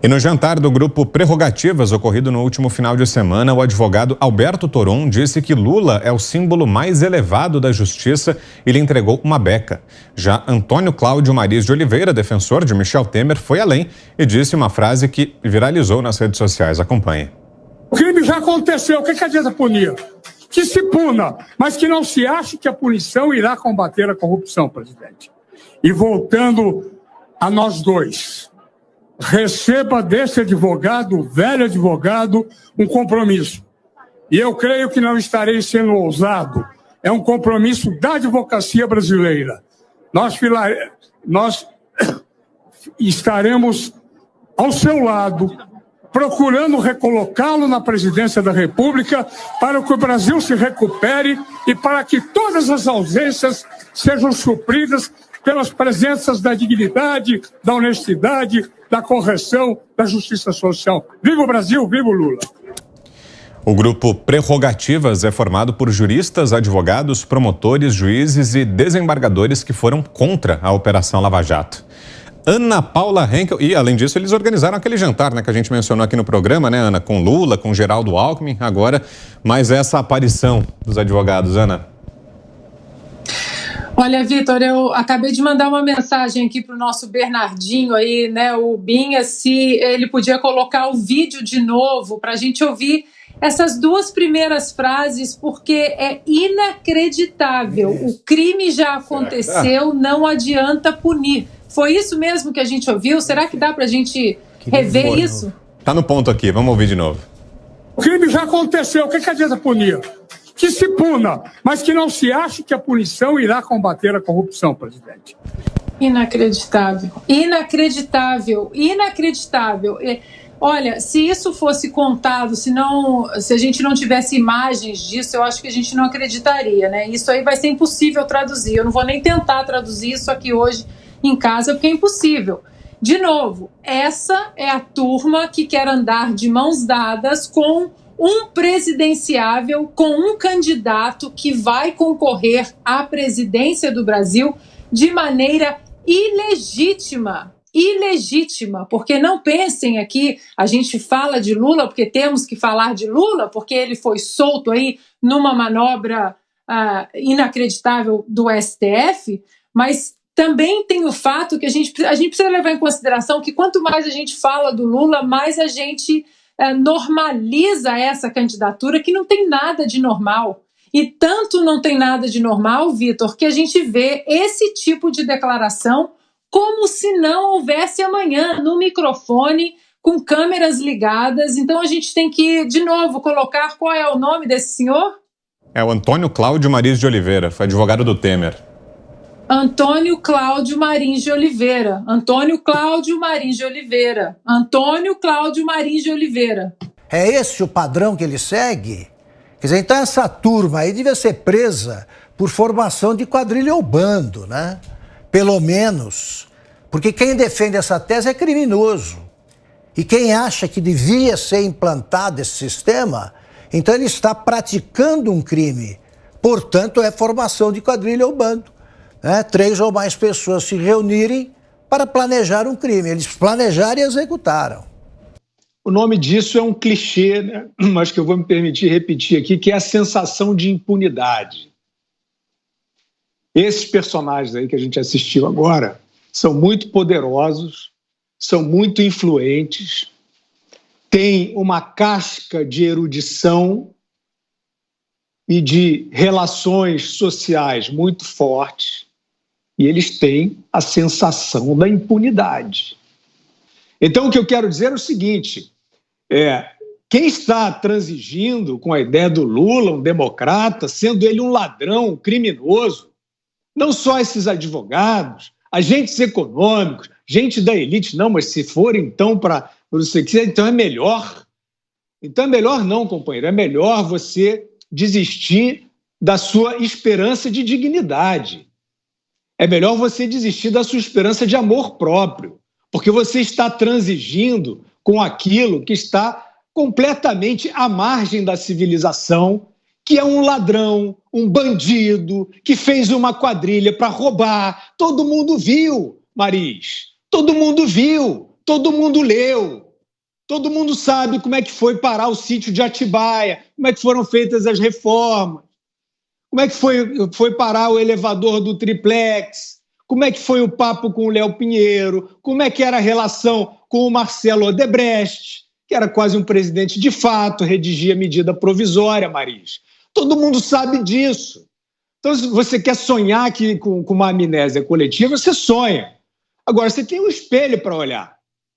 E no jantar do grupo Prerrogativas, ocorrido no último final de semana, o advogado Alberto Toron disse que Lula é o símbolo mais elevado da justiça e lhe entregou uma beca. Já Antônio Cláudio Mariz de Oliveira, defensor de Michel Temer, foi além e disse uma frase que viralizou nas redes sociais. Acompanhe. O crime já aconteceu, o que, que adianta punir? Que se puna, mas que não se ache que a punição irá combater a corrupção, presidente. E voltando a nós dois receba desse advogado, velho advogado, um compromisso. E eu creio que não estarei sendo ousado. É um compromisso da advocacia brasileira. Nós, nós estaremos ao seu lado, procurando recolocá-lo na presidência da República para que o Brasil se recupere e para que todas as ausências sejam supridas pelas presenças da dignidade, da honestidade, da correção, da justiça social. Viva o Brasil, viva o Lula! O grupo Prerrogativas é formado por juristas, advogados, promotores, juízes e desembargadores que foram contra a Operação Lava Jato. Ana Paula Henkel, e além disso eles organizaram aquele jantar né, que a gente mencionou aqui no programa, né Ana, com Lula, com Geraldo Alckmin, agora mais essa aparição dos advogados, Ana. Olha, Vitor, eu acabei de mandar uma mensagem aqui para o nosso Bernardinho aí, né, o Binha, se ele podia colocar o vídeo de novo para a gente ouvir essas duas primeiras frases, porque é inacreditável. O crime já aconteceu, não adianta punir. Foi isso mesmo que a gente ouviu? Será que dá para a gente rever isso? Tá no ponto aqui, vamos ouvir de novo. O crime já aconteceu, o que, que adianta punir? Que se puna, mas que não se ache que a punição irá combater a corrupção, presidente. Inacreditável, inacreditável, inacreditável. Olha, se isso fosse contado, se não, se a gente não tivesse imagens disso, eu acho que a gente não acreditaria, né? Isso aí vai ser impossível traduzir. Eu não vou nem tentar traduzir isso aqui hoje em casa, porque é impossível. De novo, essa é a turma que quer andar de mãos dadas com um presidenciável com um candidato que vai concorrer à presidência do Brasil de maneira ilegítima. Ilegítima, porque não pensem aqui, a gente fala de Lula porque temos que falar de Lula, porque ele foi solto aí numa manobra uh, inacreditável do STF, mas também tem o fato que a gente, a gente precisa levar em consideração que quanto mais a gente fala do Lula, mais a gente é, normaliza essa candidatura que não tem nada de normal. E tanto não tem nada de normal, Vitor, que a gente vê esse tipo de declaração como se não houvesse amanhã no microfone, com câmeras ligadas. Então a gente tem que, de novo, colocar qual é o nome desse senhor? É o Antônio Cláudio Mariz de Oliveira, foi advogado do Temer. Antônio Cláudio Marins de Oliveira. Antônio Cláudio Marins de Oliveira. Antônio Cláudio Marins de Oliveira. É esse o padrão que ele segue? Quer dizer, então essa turma aí devia ser presa por formação de quadrilha ou bando, né? Pelo menos. Porque quem defende essa tese é criminoso. E quem acha que devia ser implantado esse sistema, então ele está praticando um crime. Portanto, é formação de quadrilha ou bando né, três ou mais pessoas se reunirem para planejar um crime. Eles planejaram e executaram. O nome disso é um clichê, né? mas que eu vou me permitir repetir aqui, que é a sensação de impunidade. Esses personagens aí que a gente assistiu agora são muito poderosos, são muito influentes, têm uma casca de erudição e de relações sociais muito fortes e eles têm a sensação da impunidade. Então, o que eu quero dizer é o seguinte: é, quem está transigindo com a ideia do Lula, um democrata, sendo ele um ladrão, um criminoso, não só esses advogados, agentes econômicos, gente da elite, não, mas se for então para você quiser, então é melhor. Então é melhor não, companheiro, é melhor você desistir da sua esperança de dignidade é melhor você desistir da sua esperança de amor próprio, porque você está transigindo com aquilo que está completamente à margem da civilização, que é um ladrão, um bandido, que fez uma quadrilha para roubar. Todo mundo viu, Maris. Todo mundo viu. Todo mundo leu. Todo mundo sabe como é que foi parar o sítio de Atibaia, como é que foram feitas as reformas, como é que foi, foi parar o elevador do triplex, como é que foi o papo com o Léo Pinheiro, como é que era a relação com o Marcelo Odebrecht, que era quase um presidente de fato, redigia medida provisória, Maris. Todo mundo sabe disso. Então, se você quer sonhar que, com, com uma amnésia coletiva, você sonha. Agora, você tem um espelho para olhar.